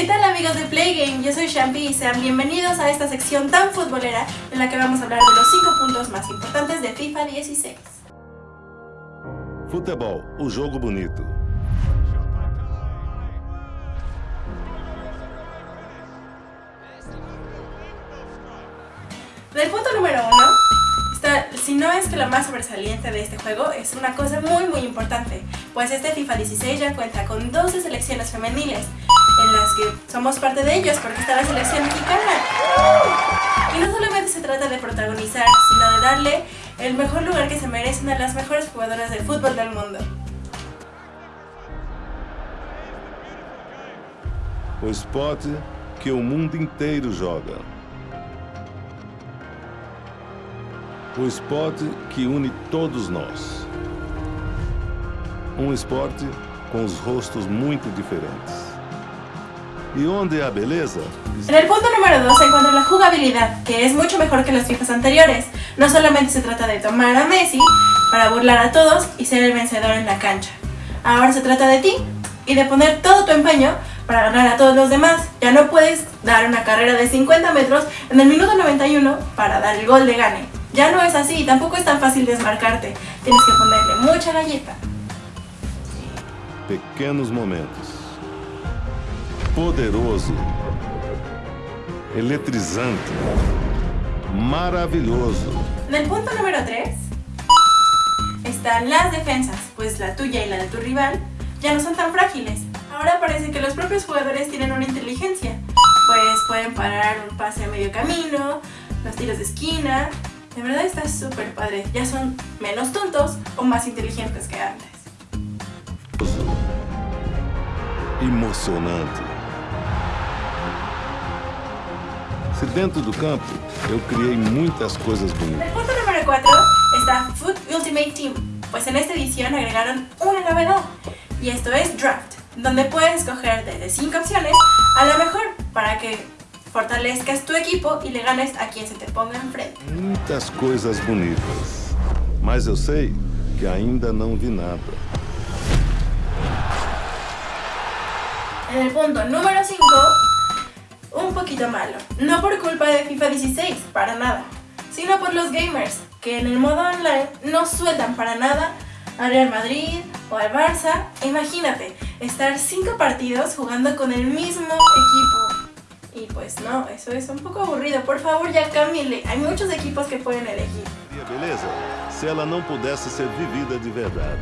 ¿Qué tal amigos de Playgame? Yo soy Shampi y sean bienvenidos a esta sección tan futbolera en la que vamos a hablar de los 5 puntos más importantes de FIFA 16. Futebol, o jogo bonito. Del punto número 1, está, si no es que la más sobresaliente de este juego, es una cosa muy muy importante, pues este FIFA 16 ya cuenta con 12 selecciones femeniles, en las que somos parte de ellos porque está la selección mexicana. Y no solamente se trata de protagonizar, sino de darle el mejor lugar que se merece una de las mejores jugadoras de fútbol del mundo. O esporte que o mundo inteiro joga. O esporte que une todos nós. Um esporte com os rostos muito diferentes. ¿Y dónde a beleza? En el punto número 2 se encuentra la jugabilidad, que es mucho mejor que los FIFAs anteriores. No solamente se trata de tomar a Messi para burlar a todos y ser el vencedor en la cancha. Ahora se trata de ti y de poner todo tu empeño para ganar a todos los demás. Ya no puedes dar una carrera de 50 metros en el minuto 91 para dar el gol de gane. Ya no es así y tampoco es tan fácil desmarcarte. Tienes que ponerle mucha galleta. Pequenos momentos. Poderoso. Eletrizante. Maravilhoso. En el punto número 3 están las defensas, pues la tuya y la de tu rival ya no son tan frágiles. Ahora parece que los propios jugadores tienen una inteligencia, pues pueden parar un pase a medio camino, los tiros de esquina. De verdad está súper padre, ya son menos tontos o más inteligentes que antes. Emocionante. Se dentro do campo eu criei muitas coisas bonitas. el punto número 4 está Foot Ultimate Team, pues en esta edición agregaron una novedad, y esto es Draft, donde puedes escoger desde 5 opciones a la mejor para que fortalezcas tu equipo y le ganes a quien se te ponga enfrente. Muitas coisas bonitas. Mas eu sei que ainda não vi nada. En el punto número 5, un poquito malo. No por culpa de FIFA 16, para nada, sino por los gamers, que en el modo online no sueltan para nada al Real Madrid o al Barça. Imagínate, estar 5 partidos jugando con el mismo equipo. Y pues no, eso es un poco aburrido. Por favor, ya cámbienle. Hay muchos equipos que pueden elegir. Beleza? Se ela não pudesse ser vivida de verdade.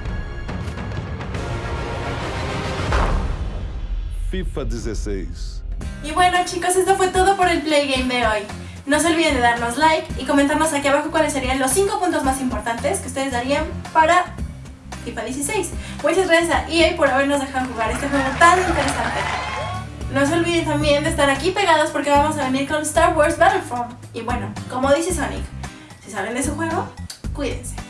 FIFA 16. Y bueno chicos, esto fue todo por el Play Game de hoy. No se olviden de darnos like y comentarnos aquí abajo cuáles serían los 5 puntos más importantes que ustedes darían para FIFA 16. Muchas gracias a EA por habernos dejado jugar este juego tan interesante. No se olviden también de estar aquí pegados porque vamos a venir con Star Wars Battlefront. Y bueno, como dice Sonic, si salen de su juego, cuídense.